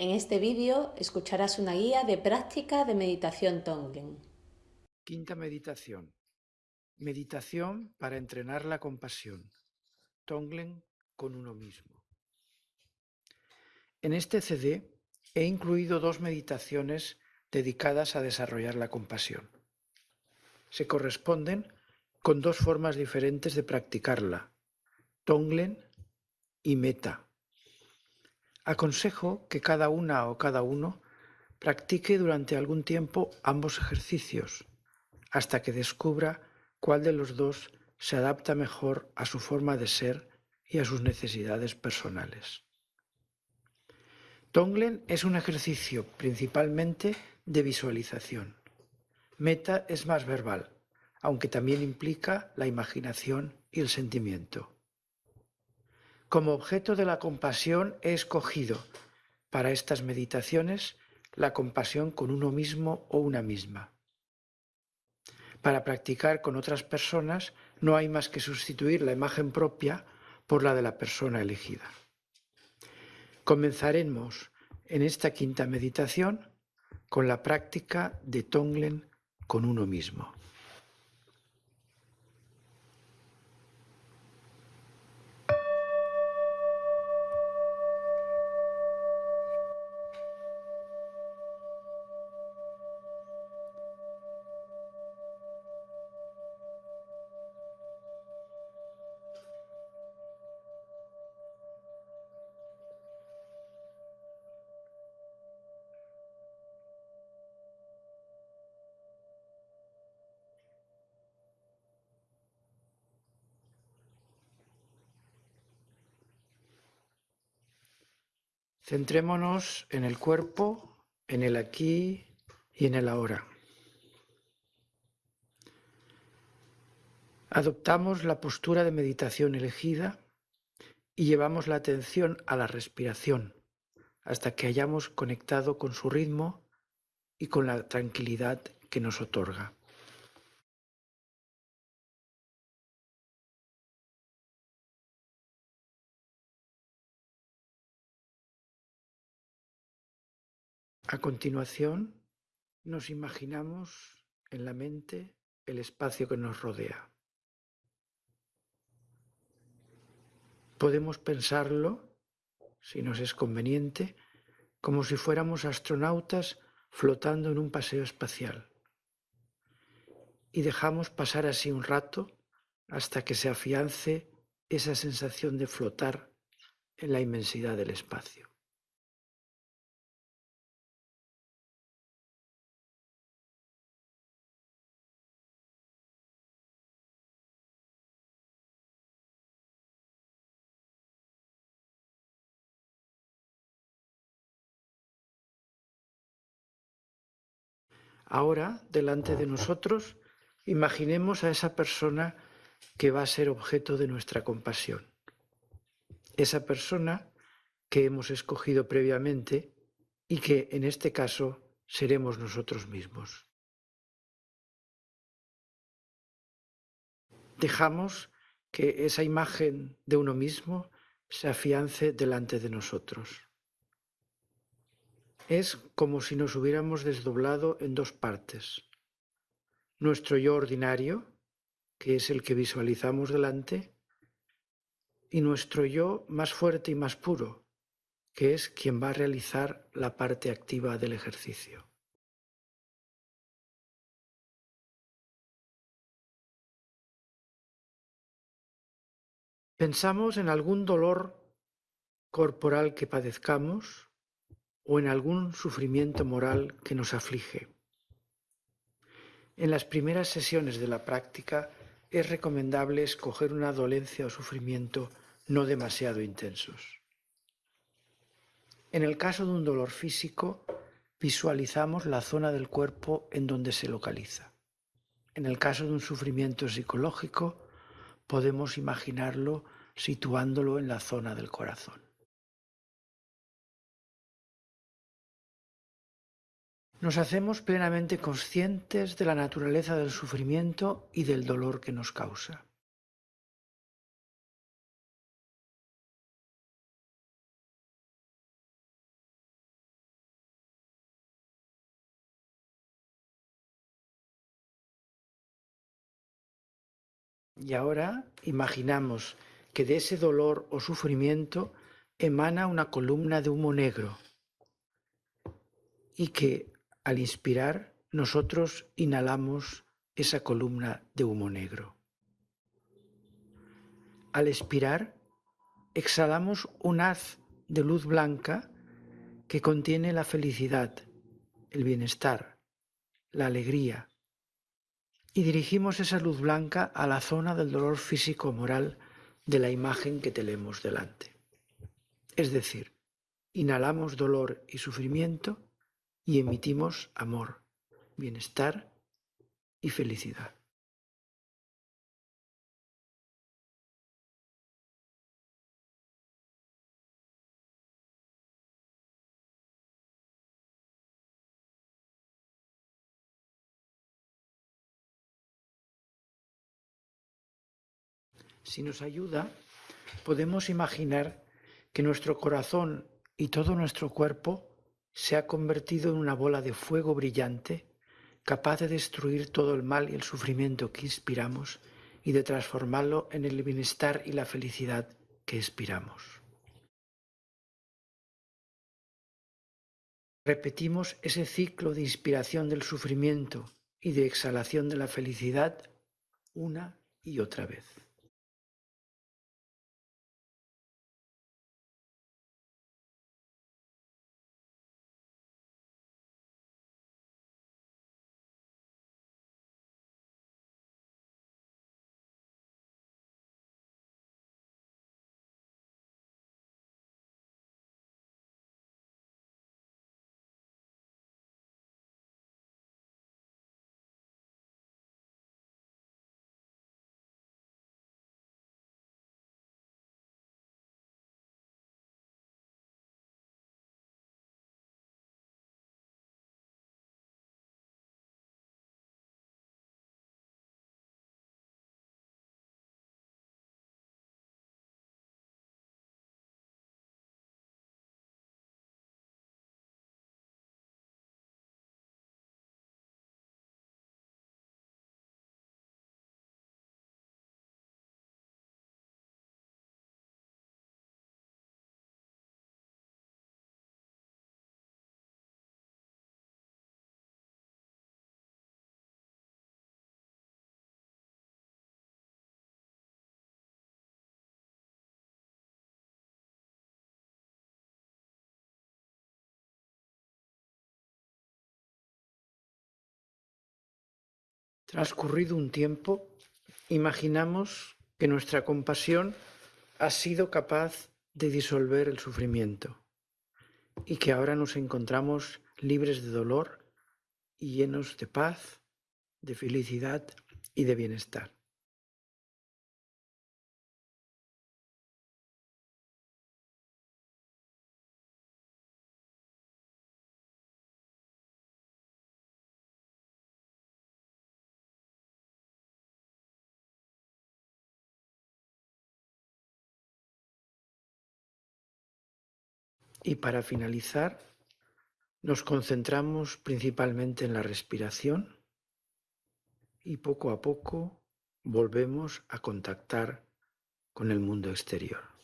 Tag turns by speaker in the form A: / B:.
A: En este vídeo escucharás una guía de práctica de meditación Tonglen.
B: Quinta meditación. Meditación para entrenar la compasión. Tonglen con uno mismo. En este CD he incluido dos meditaciones dedicadas a desarrollar la compasión. Se corresponden con dos formas diferentes de practicarla, Tonglen y Meta. Aconsejo que cada una o cada uno practique durante algún tiempo ambos ejercicios, hasta que descubra cuál de los dos se adapta mejor a su forma de ser y a sus necesidades personales. Tonglen es un ejercicio principalmente de visualización. Meta es más verbal, aunque también implica la imaginación y el sentimiento. Como objeto de la compasión he escogido para estas meditaciones la compasión con uno mismo o una misma. Para practicar con otras personas no hay más que sustituir la imagen propia por la de la persona elegida. Comenzaremos en esta quinta meditación con la práctica de Tonglen con uno mismo. Centrémonos en el cuerpo, en el aquí y en el ahora. Adoptamos la postura de meditación elegida y llevamos la atención a la respiración hasta que hayamos conectado con su ritmo y con la tranquilidad que nos otorga. A continuación, nos imaginamos en la mente el espacio que nos rodea. Podemos pensarlo, si nos es conveniente, como si fuéramos astronautas flotando en un paseo espacial. Y dejamos pasar así un rato hasta que se afiance esa sensación de flotar en la inmensidad del espacio. Ahora, delante de nosotros, imaginemos a esa persona que va a ser objeto de nuestra compasión. Esa persona que hemos escogido previamente y que en este caso seremos nosotros mismos. Dejamos que esa imagen de uno mismo se afiance delante de nosotros. Es como si nos hubiéramos desdoblado en dos partes. Nuestro yo ordinario, que es el que visualizamos delante, y nuestro yo más fuerte y más puro, que es quien va a realizar la parte activa del ejercicio. Pensamos en algún dolor corporal que padezcamos o en algún sufrimiento moral que nos aflige. En las primeras sesiones de la práctica es recomendable escoger una dolencia o sufrimiento no demasiado intensos. En el caso de un dolor físico, visualizamos la zona del cuerpo en donde se localiza. En el caso de un sufrimiento psicológico, podemos imaginarlo situándolo en la zona del corazón. Nos hacemos plenamente conscientes de la naturaleza del sufrimiento y del dolor que nos causa. Y ahora imaginamos que de ese dolor o sufrimiento emana una columna de humo negro y que al inspirar nosotros inhalamos esa columna de humo negro. Al expirar exhalamos un haz de luz blanca que contiene la felicidad, el bienestar, la alegría, y dirigimos esa luz blanca a la zona del dolor físico-moral de la imagen que tenemos delante. Es decir, inhalamos dolor y sufrimiento y emitimos amor, bienestar y felicidad. Si nos ayuda, podemos imaginar que nuestro corazón y todo nuestro cuerpo se ha convertido en una bola de fuego brillante capaz de destruir todo el mal y el sufrimiento que inspiramos y de transformarlo en el bienestar y la felicidad que expiramos. Repetimos ese ciclo de inspiración del sufrimiento y de exhalación de la felicidad una y otra vez. Transcurrido un tiempo, imaginamos que nuestra compasión ha sido capaz de disolver el sufrimiento y que ahora nos encontramos libres de dolor y llenos de paz, de felicidad y de bienestar. Y para finalizar, nos concentramos principalmente en la respiración y poco a poco volvemos a contactar con el mundo exterior.